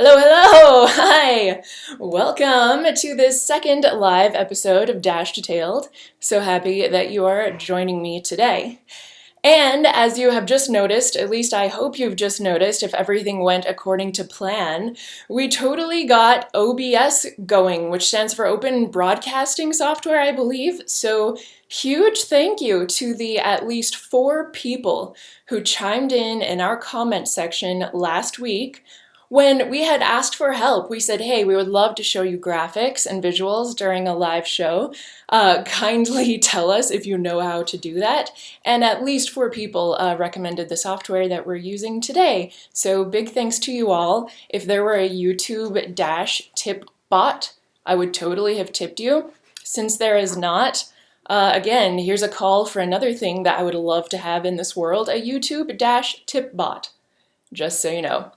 Hello, hello! Hi! Welcome to this second live episode of Dash Detailed. So happy that you are joining me today. And as you have just noticed, at least I hope you've just noticed, if everything went according to plan, we totally got OBS going, which stands for Open Broadcasting Software, I believe. So huge thank you to the at least four people who chimed in in our comment section last week when we had asked for help, we said, hey, we would love to show you graphics and visuals during a live show. Uh, kindly tell us if you know how to do that. And at least four people uh, recommended the software that we're using today. So big thanks to you all. If there were a YouTube dash tip bot, I would totally have tipped you. Since there is not, uh, again, here's a call for another thing that I would love to have in this world, a YouTube dash tip bot. Just so you know.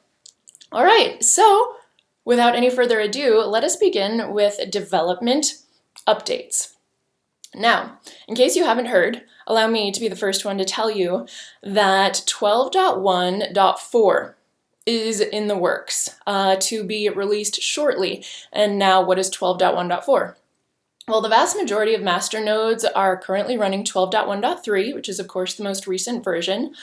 All right, so without any further ado, let us begin with development updates. Now, in case you haven't heard, allow me to be the first one to tell you that 12.1.4 is in the works uh, to be released shortly. And now what is 12.1.4? Well, the vast majority of masternodes are currently running 12.1.3, which is of course the most recent version.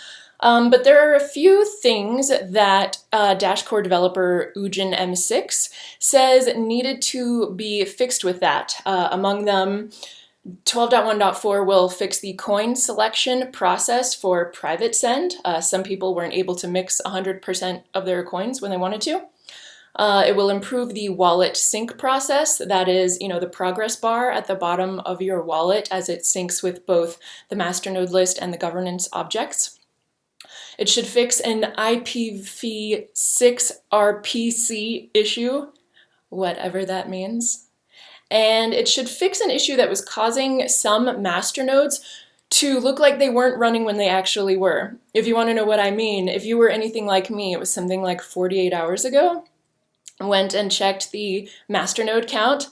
Um, but there are a few things that uh, Dashcore developer UdjinM6 says needed to be fixed with that. Uh, among them, 12.1.4 will fix the coin selection process for private send. Uh, some people weren't able to mix 100% of their coins when they wanted to. Uh, it will improve the wallet sync process. That is, you know, the progress bar at the bottom of your wallet as it syncs with both the masternode list and the governance objects. It should fix an IPv6 RPC issue, whatever that means. And it should fix an issue that was causing some masternodes to look like they weren't running when they actually were. If you want to know what I mean, if you were anything like me, it was something like 48 hours ago, went and checked the masternode count,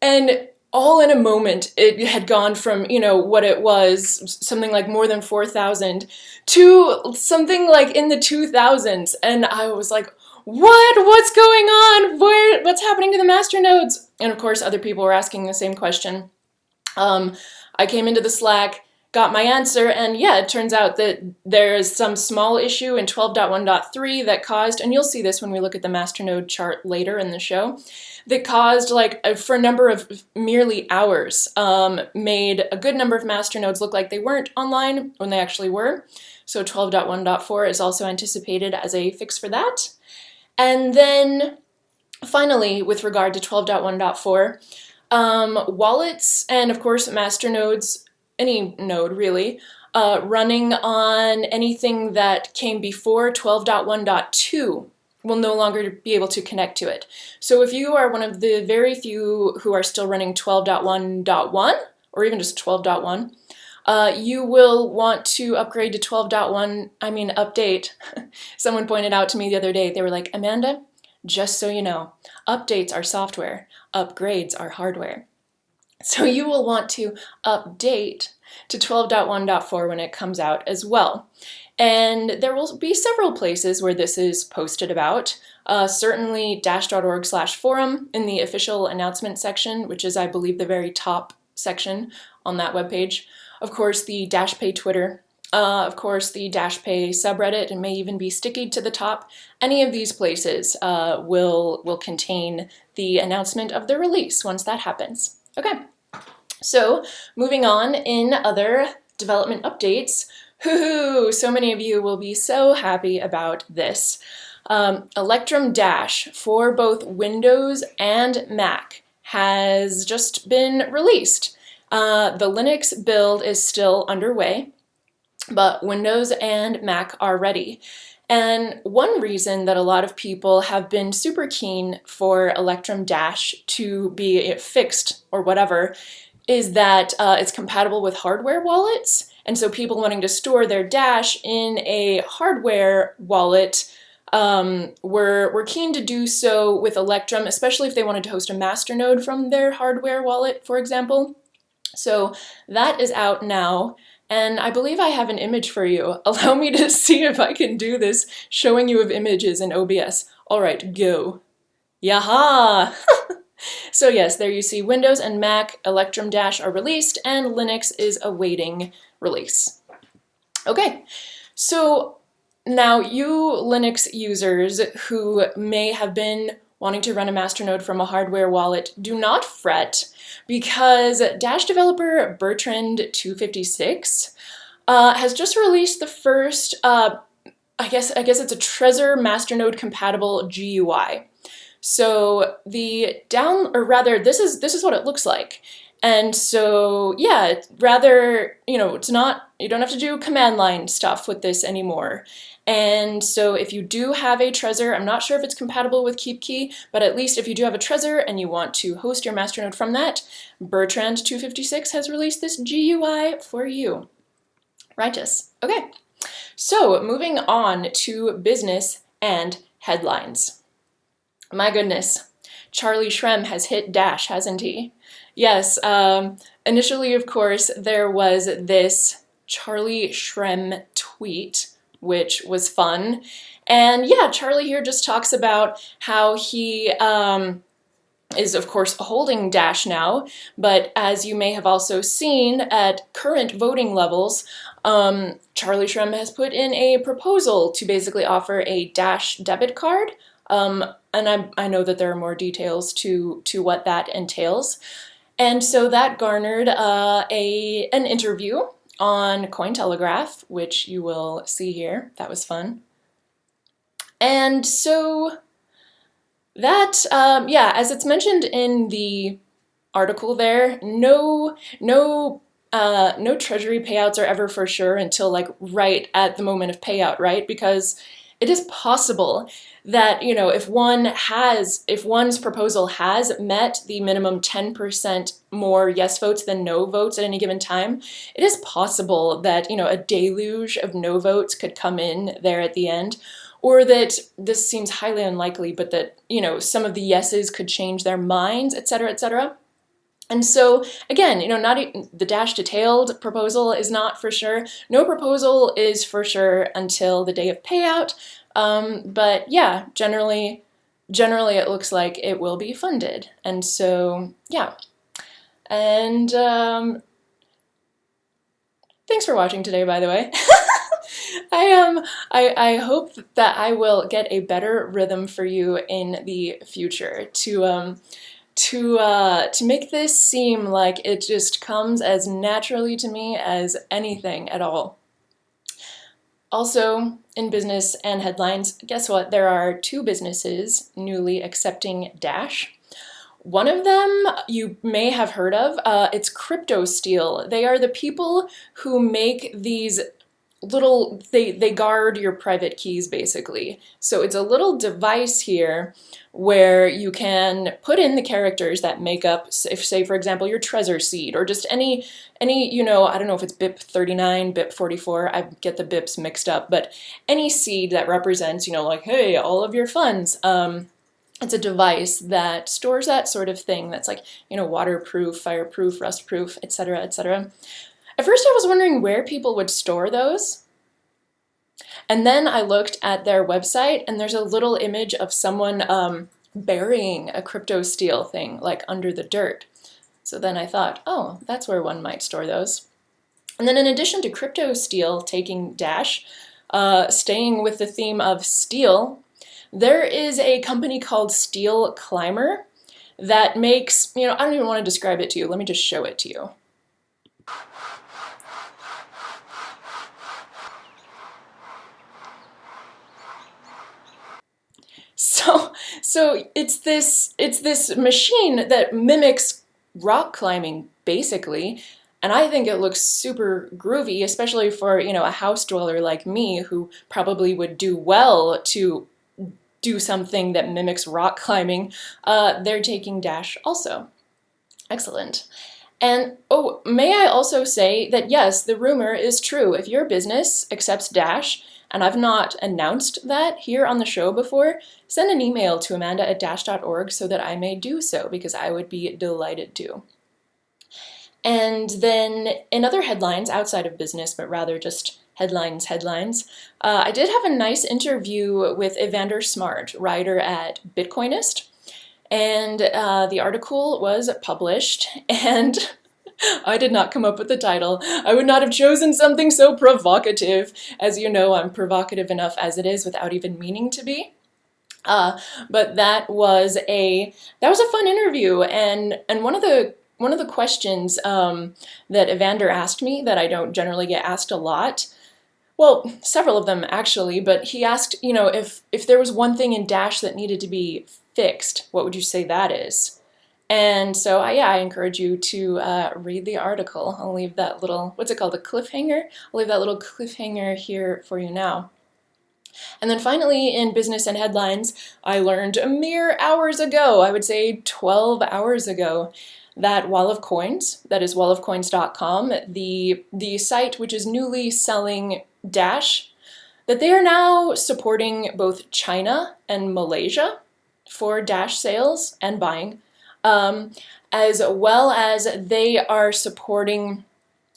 and all in a moment, it had gone from, you know, what it was, something like more than 4,000, to something like in the 2000s. And I was like, what? What's going on? Where, what's happening to the master nodes? And of course, other people were asking the same question. Um, I came into the Slack, got my answer, and yeah, it turns out that there is some small issue in 12.1.3 that caused, and you'll see this when we look at the masternode chart later in the show, that caused like for a number of merely hours um, made a good number of masternodes look like they weren't online when they actually were. So 12.1.4 is also anticipated as a fix for that. And then finally, with regard to 12.1.4, um, wallets and of course masternodes, any node really, uh, running on anything that came before 12.1.2 will no longer be able to connect to it. So if you are one of the very few who are still running 12.1.1 or even just 12.1, uh, you will want to upgrade to 12.1, I mean update. Someone pointed out to me the other day, they were like, Amanda, just so you know, updates are software, upgrades are hardware. So you will want to update to 12.1.4 when it comes out as well. And there will be several places where this is posted about. Uh, certainly dash.org slash forum in the official announcement section, which is, I believe, the very top section on that webpage. Of course, the DashPay Twitter. Uh, of course, the DashPay subreddit and may even be sticky to the top. Any of these places uh, will, will contain the announcement of the release once that happens. Okay, so moving on in other development updates, Hoo-hoo! So many of you will be so happy about this. Um, Electrum Dash for both Windows and Mac has just been released. Uh, the Linux build is still underway, but Windows and Mac are ready. And one reason that a lot of people have been super keen for Electrum Dash to be fixed or whatever is that uh, it's compatible with hardware wallets and so people wanting to store their Dash in a hardware wallet um, were, were keen to do so with Electrum, especially if they wanted to host a masternode from their hardware wallet, for example. So that is out now. And I believe I have an image for you. Allow me to see if I can do this, showing you of images in OBS. All right, go. Yaha! so yes, there you see Windows and Mac Electrum Dash are released and Linux is awaiting release. Okay, so now you Linux users who may have been wanting to run a masternode from a hardware wallet, do not fret because Dash developer Bertrand256 uh, has just released the first, uh, I guess I guess it's a Trezor masternode compatible GUI. So the down, or rather, this is this is what it looks like. And so, yeah, rather, you know, it's not, you don't have to do command line stuff with this anymore. And so if you do have a Trezor, I'm not sure if it's compatible with KeepKey, but at least if you do have a Trezor and you want to host your masternode from that, Bertrand256 has released this GUI for you. Righteous. Okay, so moving on to business and headlines. My goodness, Charlie Shrem has hit Dash, hasn't he? Yes, um, initially, of course, there was this Charlie Shrem tweet which was fun. And yeah, Charlie here just talks about how he um, is of course holding Dash now, but as you may have also seen at current voting levels, um, Charlie Shrem has put in a proposal to basically offer a Dash debit card. Um, and I, I know that there are more details to, to what that entails. And so that garnered uh, a, an interview on Cointelegraph, which you will see here. That was fun. And so that, um, yeah, as it's mentioned in the article there, no, no, uh, no treasury payouts are ever for sure until like right at the moment of payout, right? Because it is possible that, you know, if one has, if one's proposal has met the minimum 10% more yes votes than no votes at any given time, it is possible that, you know, a deluge of no votes could come in there at the end or that this seems highly unlikely, but that, you know, some of the yeses could change their minds, etc., etc. And so again, you know, not the dash detailed proposal is not for sure. No proposal is for sure until the day of payout. Um, but yeah, generally, generally it looks like it will be funded. And so yeah. And um, thanks for watching today, by the way. I um I, I hope that I will get a better rhythm for you in the future to um to uh, to make this seem like it just comes as naturally to me as anything at all. Also, in business and headlines, guess what? There are two businesses newly accepting Dash. One of them you may have heard of, uh, it's Cryptosteel. They are the people who make these little, they, they guard your private keys basically. So it's a little device here where you can put in the characters that make up, if say for example, your Trezor seed or just any, any you know, I don't know if it's BIP 39, BIP 44, I get the BIPs mixed up, but any seed that represents, you know, like, hey, all of your funds, um, it's a device that stores that sort of thing that's like, you know, waterproof, fireproof, rustproof, etc., etc. At first I was wondering where people would store those. And then I looked at their website and there's a little image of someone um, burying a crypto steel thing like under the dirt. So then I thought, oh, that's where one might store those. And then in addition to crypto steel taking Dash, uh, staying with the theme of steel, there is a company called Steel Climber that makes, you know, I don't even want to describe it to you. Let me just show it to you. So, so it's this, it's this machine that mimics rock climbing, basically, and I think it looks super groovy, especially for, you know, a house dweller like me who probably would do well to do something that mimics rock climbing. Uh, they're taking Dash also. Excellent. And oh, may I also say that yes, the rumor is true. If your business accepts Dash, and I've not announced that here on the show before, send an email to amanda at dash.org so that I may do so because I would be delighted to. And then in other headlines outside of business, but rather just headlines, headlines. Uh, I did have a nice interview with Evander Smart, writer at Bitcoinist, and uh, the article was published, and I did not come up with the title. I would not have chosen something so provocative. As you know, I'm provocative enough as it is without even meaning to be. Uh, but that was a that was a fun interview, and and one of the one of the questions um, that Evander asked me that I don't generally get asked a lot well, several of them actually, but he asked, you know, if, if there was one thing in Dash that needed to be fixed, what would you say that is? And so, uh, yeah, I encourage you to uh, read the article. I'll leave that little, what's it called, a cliffhanger? I'll leave that little cliffhanger here for you now. And then finally, in business and headlines, I learned a mere hours ago, I would say 12 hours ago, that Wall of Coins, that is wallofcoins.com, the, the site which is newly selling Dash, that they are now supporting both China and Malaysia for Dash sales and buying, um, as well as they are supporting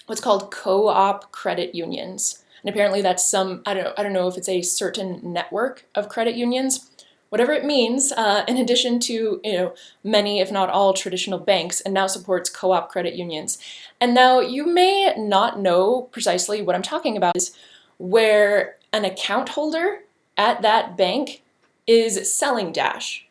what's called co-op credit unions. And apparently that's some, I don't know, I don't know if it's a certain network of credit unions, whatever it means, uh, in addition to you know many, if not all, traditional banks, and now supports co-op credit unions. And now you may not know precisely what I'm talking about is where an account holder at that bank is selling Dash.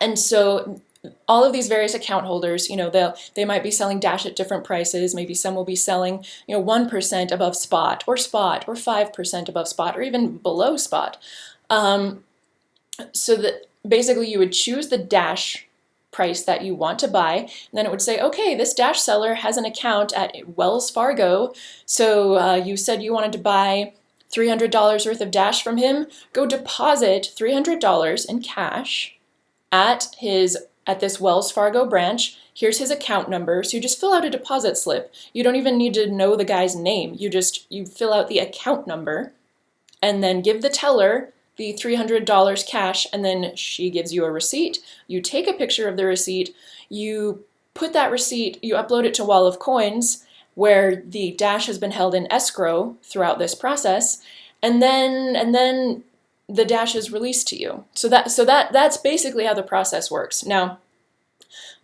And so all of these various account holders, you know, they'll, they might be selling Dash at different prices. Maybe some will be selling, you know, 1% above spot or spot or 5% above spot or even below spot. Um, so that basically you would choose the Dash price that you want to buy. And then it would say, okay, this Dash seller has an account at Wells Fargo. So uh, you said you wanted to buy $300 worth of Dash from him. Go deposit $300 in cash at his at this Wells Fargo branch. Here's his account number. So you just fill out a deposit slip. You don't even need to know the guy's name. You just you fill out the account number and then give the teller the $300 cash and then she gives you a receipt. You take a picture of the receipt, you put that receipt, you upload it to Wall of Coins where the Dash has been held in escrow throughout this process and then and then the Dash is released to you. So that so that that's basically how the process works. Now,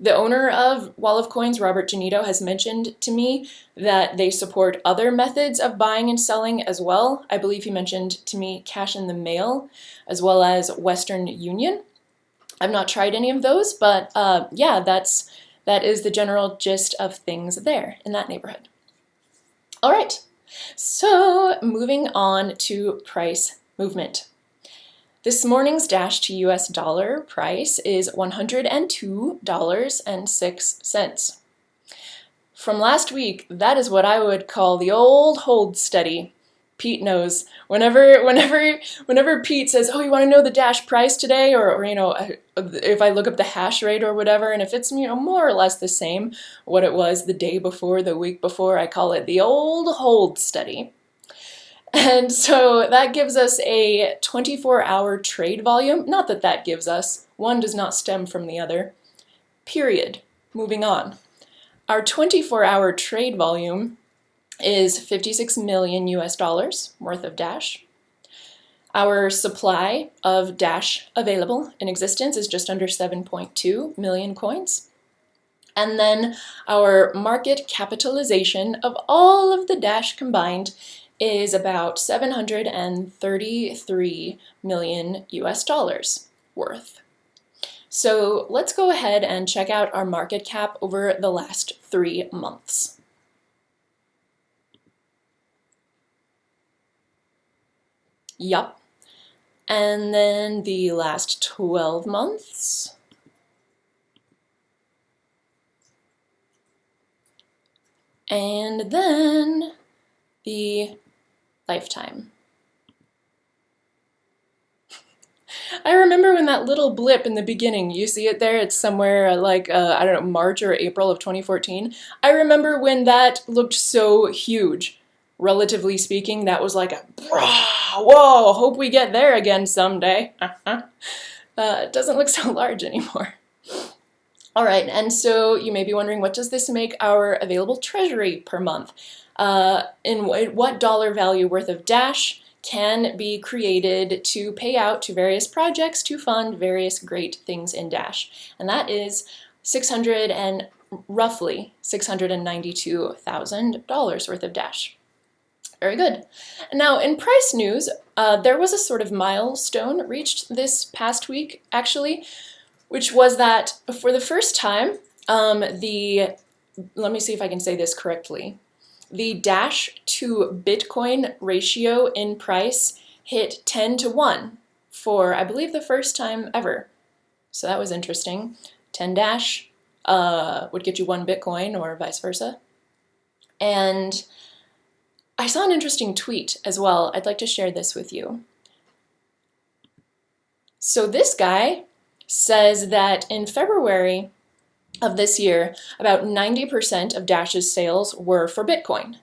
the owner of Wall of Coins, Robert Genito, has mentioned to me that they support other methods of buying and selling as well. I believe he mentioned to me cash in the mail as well as Western Union. I've not tried any of those, but uh, yeah, that's that is the general gist of things there in that neighborhood. All right, so moving on to price movement. This morning's Dash to US dollar price is $102.06. From last week, that is what I would call the old hold steady. Pete knows. Whenever, whenever, whenever Pete says, "Oh, you want to know the Dash price today?" or, or you know, if I look up the hash rate or whatever, and if it's you know more or less the same what it was the day before, the week before, I call it the old hold study. And so that gives us a 24-hour trade volume. Not that that gives us. One does not stem from the other. Period. Moving on. Our 24-hour trade volume is 56 million US dollars worth of Dash. Our supply of Dash available in existence is just under 7.2 million coins. And then our market capitalization of all of the Dash combined is about 733 million US dollars worth. So let's go ahead and check out our market cap over the last three months. Yup. And then the last 12 months. And then the lifetime. I remember when that little blip in the beginning, you see it there, it's somewhere like, uh, I don't know, March or April of 2014. I remember when that looked so huge. Relatively speaking, that was like a, whoa, hope we get there again someday. uh, it doesn't look so large anymore. All right, and so you may be wondering, what does this make our available treasury per month? Uh, in what dollar value worth of Dash can be created to pay out to various projects to fund various great things in Dash. And that is 600 and roughly $692,000 worth of Dash. Very good. Now in price news, uh, there was a sort of milestone reached this past week actually, which was that for the first time, um, the, let me see if I can say this correctly, the Dash to Bitcoin ratio in price hit 10 to 1 for, I believe, the first time ever. So that was interesting. 10 Dash uh, would get you one Bitcoin or vice versa. And I saw an interesting tweet as well. I'd like to share this with you. So this guy says that in February of this year, about 90% of Dash's sales were for Bitcoin.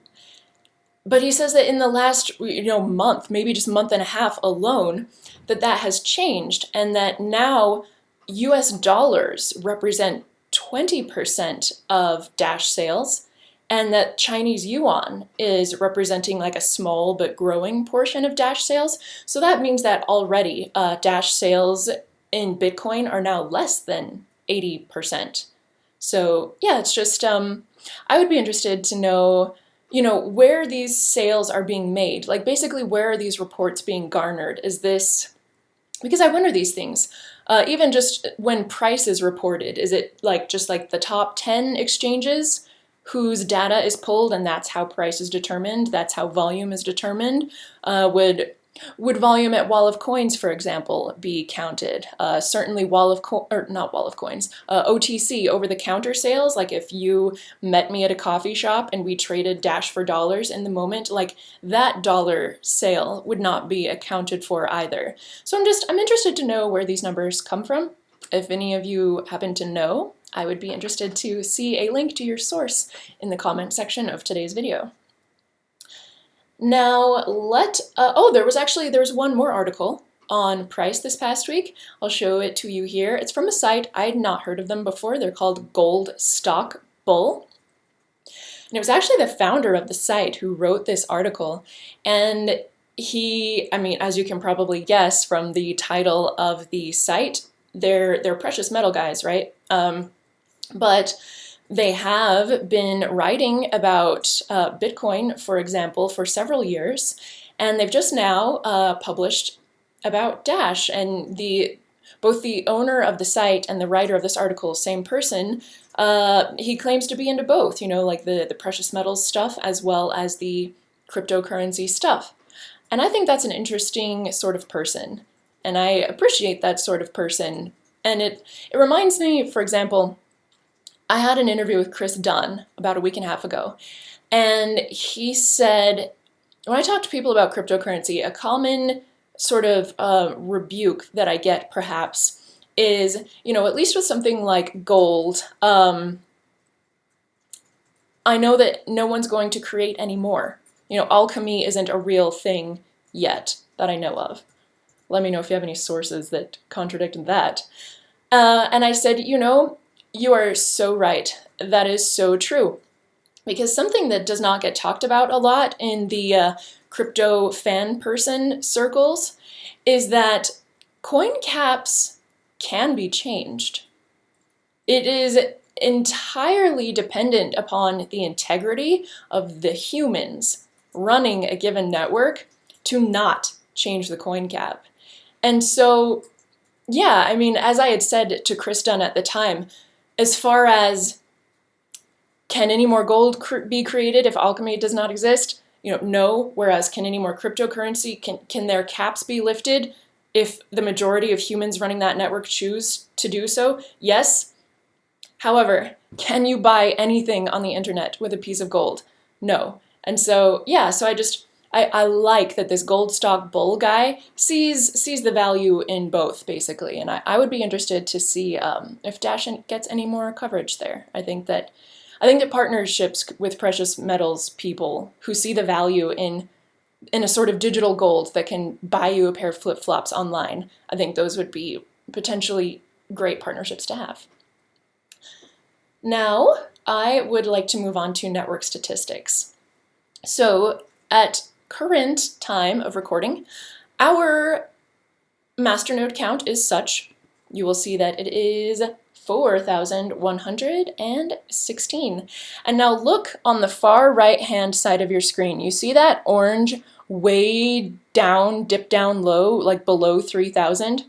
But he says that in the last you know month, maybe just month and a half alone, that that has changed and that now US dollars represent 20% of Dash sales and that Chinese yuan is representing like a small but growing portion of Dash sales. So that means that already uh, Dash sales in Bitcoin are now less than 80%. So yeah, it's just, um, I would be interested to know, you know, where these sales are being made. Like basically where are these reports being garnered? Is this, because I wonder these things. Uh, even just when price is reported, is it like just like the top 10 exchanges whose data is pulled and that's how price is determined, that's how volume is determined? Uh, would would volume at Wall of Coins, for example, be counted? Uh, certainly Wall of Co or not Wall of Coins, uh, OTC, over-the-counter sales, like if you met me at a coffee shop and we traded Dash for dollars in the moment, like that dollar sale would not be accounted for either. So I'm just, I'm interested to know where these numbers come from. If any of you happen to know, I would be interested to see a link to your source in the comment section of today's video. Now let, uh, oh, there was actually, there was one more article on price this past week. I'll show it to you here. It's from a site, I had not heard of them before. They're called Gold Stock Bull. And it was actually the founder of the site who wrote this article. And he, I mean, as you can probably guess from the title of the site, they're, they're precious metal guys, right? Um, but they have been writing about uh, Bitcoin, for example, for several years, and they've just now uh, published about Dash, and the both the owner of the site and the writer of this article, same person, uh, he claims to be into both, you know, like the, the precious metals stuff as well as the cryptocurrency stuff. And I think that's an interesting sort of person, and I appreciate that sort of person. And it, it reminds me, for example, I had an interview with Chris Dunn about a week and a half ago, and he said, when I talk to people about cryptocurrency, a common sort of uh, rebuke that I get perhaps is, you know, at least with something like gold, um, I know that no one's going to create any more. You know, alchemy isn't a real thing yet that I know of. Let me know if you have any sources that contradict that. Uh, and I said, you know, you are so right. That is so true. Because something that does not get talked about a lot in the uh, crypto fan person circles is that coin caps can be changed. It is entirely dependent upon the integrity of the humans running a given network to not change the coin cap. And so, yeah, I mean, as I had said to Chris Dunn at the time, as far as can any more gold cr be created if alchemy does not exist? You know, no. Whereas can any more cryptocurrency, can, can their caps be lifted if the majority of humans running that network choose to do so? Yes. However, can you buy anything on the internet with a piece of gold? No. And so, yeah, so I just, I, I like that this gold stock bull guy sees sees the value in both, basically. And I, I would be interested to see um, if Dash gets any more coverage there. I think that I think that partnerships with precious metals people who see the value in in a sort of digital gold that can buy you a pair of flip-flops online, I think those would be potentially great partnerships to have. Now, I would like to move on to network statistics. So at current time of recording, our masternode count is such, you will see that it is 4,116. And now look on the far right hand side of your screen. You see that orange way down, dip down low, like below 3,000?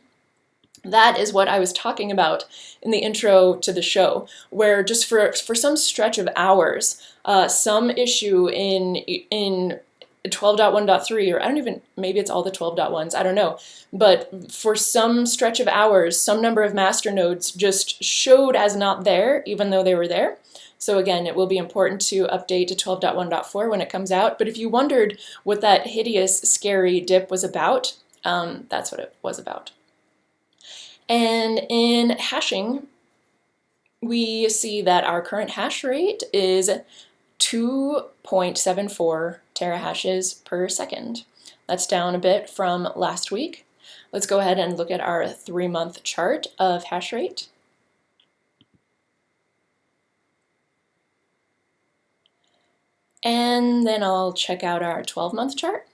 That is what I was talking about in the intro to the show, where just for, for some stretch of hours, uh, some issue in, in 12.1.3, or I don't even, maybe it's all the 12.1s, I don't know. But for some stretch of hours, some number of master nodes just showed as not there, even though they were there. So again, it will be important to update to 12.1.4 when it comes out. But if you wondered what that hideous, scary dip was about, um, that's what it was about. And in hashing, we see that our current hash rate is 2.74 terahashes per second. That's down a bit from last week. Let's go ahead and look at our three-month chart of hash rate. And then I'll check out our 12-month chart.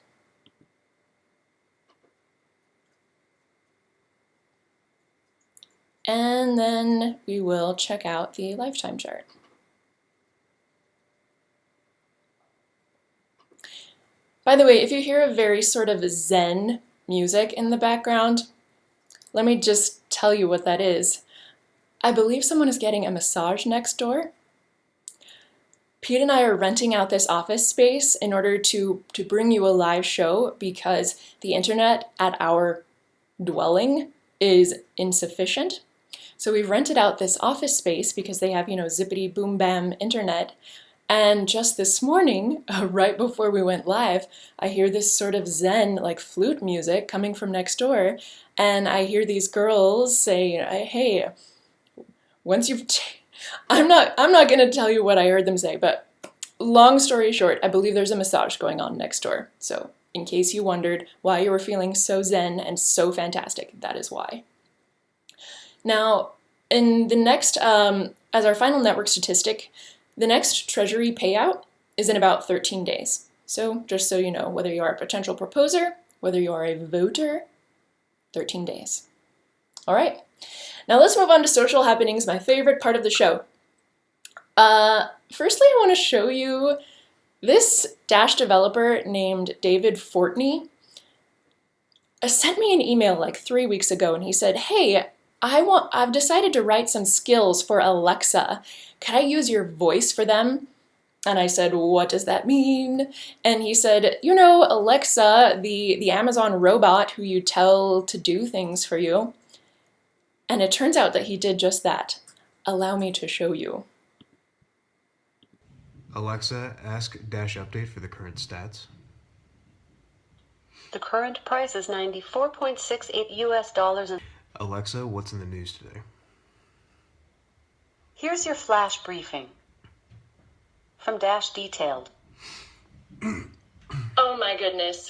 And then we will check out the lifetime chart. By the way, if you hear a very sort of zen music in the background, let me just tell you what that is. I believe someone is getting a massage next door. Pete and I are renting out this office space in order to, to bring you a live show because the internet at our dwelling is insufficient. So we've rented out this office space because they have, you know, zippity boom bam internet. And just this morning, uh, right before we went live, I hear this sort of zen, like flute music coming from next door. And I hear these girls say, hey, once you've, I'm not, I'm not gonna tell you what I heard them say, but long story short, I believe there's a massage going on next door. So in case you wondered why you were feeling so zen and so fantastic, that is why. Now, in the next, um, as our final network statistic, the next Treasury payout is in about 13 days. So just so you know, whether you are a potential proposer, whether you are a voter, 13 days. All right, now let's move on to social happenings, my favorite part of the show. Uh, firstly, I want to show you this Dash developer named David Fortney uh, sent me an email like three weeks ago and he said, hey, I want, I've decided to write some skills for Alexa. Can I use your voice for them? And I said, what does that mean? And he said, you know, Alexa, the, the Amazon robot who you tell to do things for you. And it turns out that he did just that. Allow me to show you. Alexa, ask Dash Update for the current stats. The current price is 94.68 US dollars. Alexa, what's in the news today? Here's your flash briefing from Dash Detailed. oh my goodness.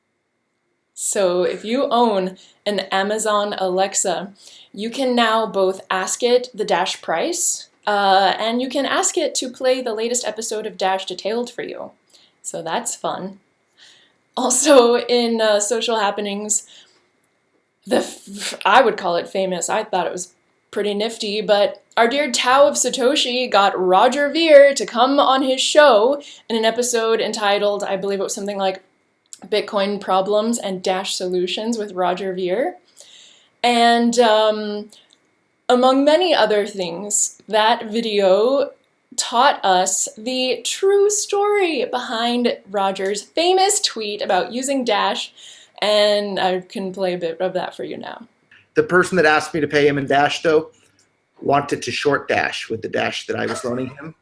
So if you own an Amazon Alexa, you can now both ask it the Dash price, uh, and you can ask it to play the latest episode of Dash Detailed for you. So that's fun. Also in uh, social happenings, the I would call it famous. I thought it was pretty nifty, but our dear Tao of Satoshi got Roger Ver to come on his show in an episode entitled, I believe it was something like Bitcoin Problems and Dash Solutions with Roger Ver. And um, among many other things, that video taught us the true story behind Roger's famous tweet about using Dash and I can play a bit of that for you now. The person that asked me to pay him in Dash, though, wanted to short Dash with the Dash that I was loaning him.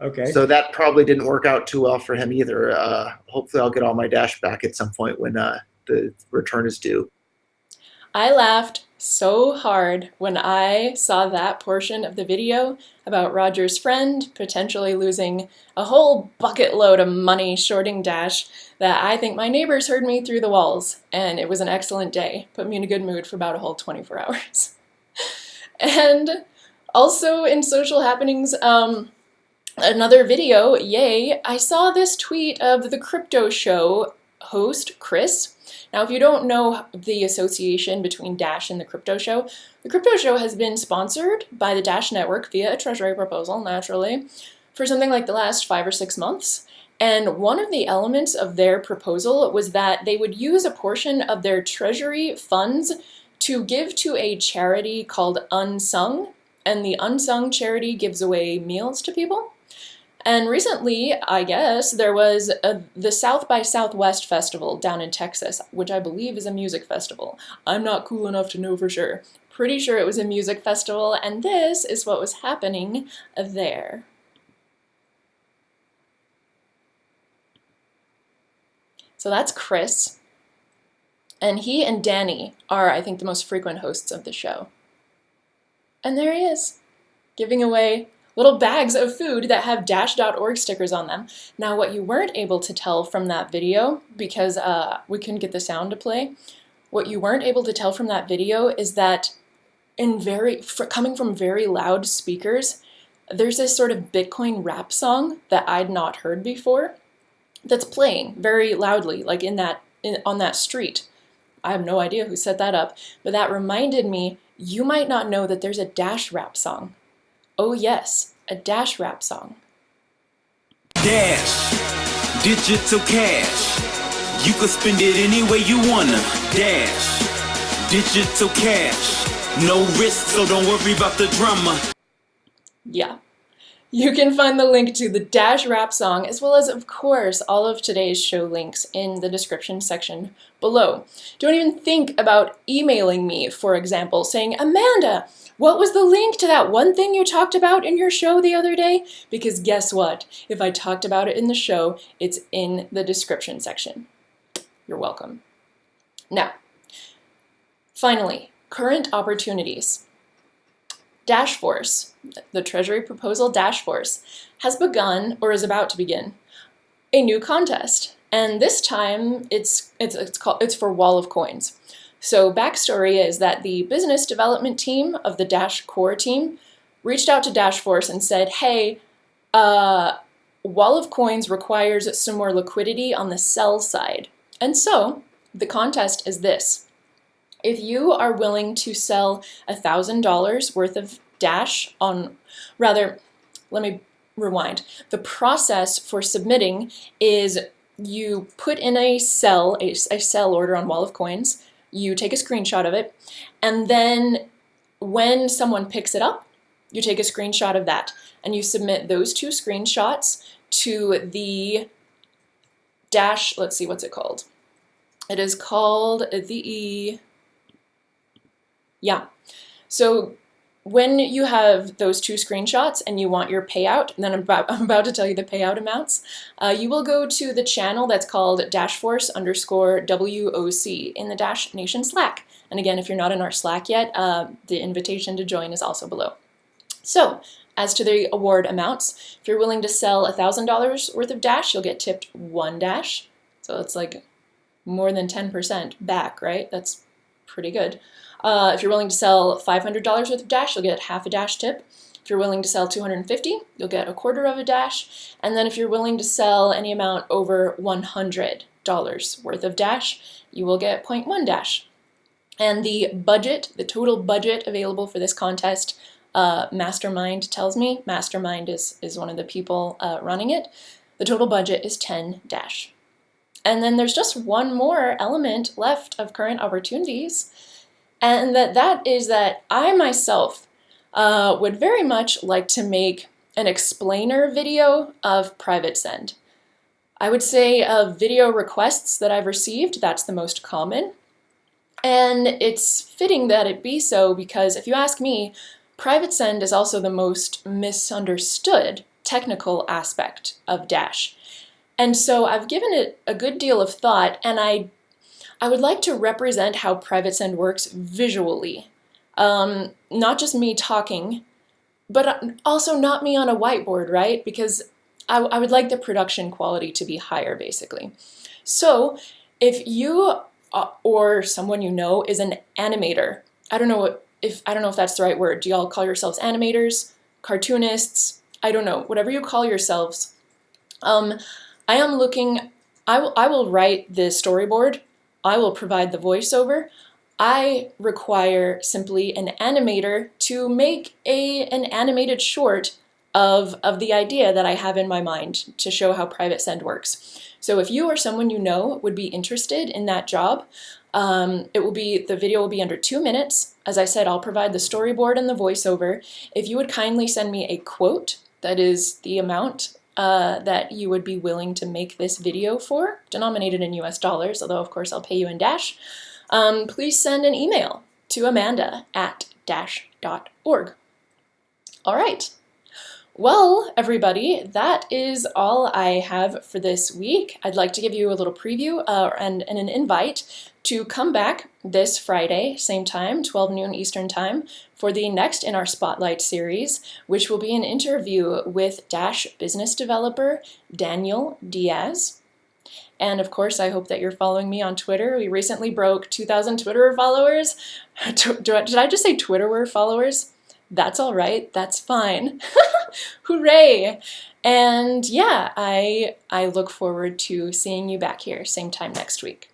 Okay. So that probably didn't work out too well for him either. Uh, hopefully, I'll get all my Dash back at some point when uh, the return is due. I laughed so hard when I saw that portion of the video about Roger's friend potentially losing a whole bucket load of money shorting Dash that I think my neighbors heard me through the walls and it was an excellent day. Put me in a good mood for about a whole 24 hours. and Also in social happenings, um, another video, yay, I saw this tweet of the crypto show host, Chris. Now, if you don't know the association between Dash and the crypto show, the crypto show has been sponsored by the Dash network via a treasury proposal, naturally, for something like the last five or six months. And one of the elements of their proposal was that they would use a portion of their treasury funds to give to a charity called Unsung. And the Unsung charity gives away meals to people. And recently, I guess, there was a, the South by Southwest Festival down in Texas, which I believe is a music festival. I'm not cool enough to know for sure. Pretty sure it was a music festival, and this is what was happening there. So that's Chris. And he and Danny are, I think, the most frequent hosts of the show. And there he is, giving away little bags of food that have dash.org stickers on them. Now, what you weren't able to tell from that video, because uh, we couldn't get the sound to play, what you weren't able to tell from that video is that in very coming from very loud speakers, there's this sort of Bitcoin rap song that I'd not heard before that's playing very loudly, like in that in, on that street. I have no idea who set that up, but that reminded me you might not know that there's a Dash rap song. Oh yes, a Dash rap song. Dash, digital cash. You can spend it any way you wanna. Dash, digital cash. No risk, so don't worry about the drama. Yeah, you can find the link to the Dash rap song, as well as, of course, all of today's show links in the description section below. Don't even think about emailing me, for example, saying, Amanda, what was the link to that one thing you talked about in your show the other day? Because guess what? If I talked about it in the show, it's in the description section. You're welcome. Now, finally, current opportunities. Dashforce, the Treasury Proposal Dashforce, has begun, or is about to begin, a new contest. And this time, it's, it's, it's, called, it's for Wall of Coins. So backstory is that the business development team of the Dash core team reached out to Dashforce and said, hey, uh, Wall of Coins requires some more liquidity on the sell side. And so the contest is this. If you are willing to sell $1,000 worth of Dash on, rather, let me rewind. The process for submitting is you put in a sell, a, a sell order on Wall of Coins, you take a screenshot of it, and then when someone picks it up, you take a screenshot of that, and you submit those two screenshots to the Dash, let's see, what's it called? It is called the yeah. So when you have those two screenshots and you want your payout, and then I'm about, I'm about to tell you the payout amounts, uh, you will go to the channel that's called Dashforce underscore WOC in the Dash Nation Slack. And again, if you're not in our Slack yet, uh, the invitation to join is also below. So, as to the award amounts, if you're willing to sell $1,000 worth of Dash, you'll get tipped one Dash. So it's like more than 10% back, right? That's pretty good. Uh, if you're willing to sell $500 worth of Dash, you'll get half a Dash tip. If you're willing to sell 250, you'll get a quarter of a Dash. And then if you're willing to sell any amount over $100 worth of Dash, you will get 0.1 Dash. And the budget, the total budget available for this contest, uh, Mastermind tells me, Mastermind is, is one of the people uh, running it, the total budget is 10 Dash. And then there's just one more element left of current opportunities, and that that is that I myself uh, would very much like to make an explainer video of private send. I would say of video requests that I've received, that's the most common. And it's fitting that it be so because if you ask me, private send is also the most misunderstood technical aspect of Dash. And so I've given it a good deal of thought and I I would like to represent how Private Send works visually. Um, not just me talking, but also not me on a whiteboard, right? Because I, I would like the production quality to be higher, basically. So if you uh, or someone you know is an animator, I don't know what if I don't know if that's the right word. Do y'all call yourselves animators, cartoonists? I don't know. Whatever you call yourselves. Um, I am looking. I will. I will write the storyboard. I will provide the voiceover. I require simply an animator to make a an animated short of, of the idea that I have in my mind to show how Private Send works. So if you or someone you know would be interested in that job, um, it will be the video will be under two minutes. As I said, I'll provide the storyboard and the voiceover. If you would kindly send me a quote, that is the amount uh, that you would be willing to make this video for, denominated in US dollars, although of course I'll pay you in Dash, um, please send an email to amanda at dash.org. All right. Well, everybody, that is all I have for this week. I'd like to give you a little preview uh, and, and an invite to come back this Friday, same time, 12 noon Eastern Time, for the next in our Spotlight series, which will be an interview with Dash business developer Daniel Diaz. And of course, I hope that you're following me on Twitter. We recently broke 2,000 Twitter followers. Did I just say Twitter were followers? That's all right. That's fine. Hooray! And yeah, I I look forward to seeing you back here same time next week.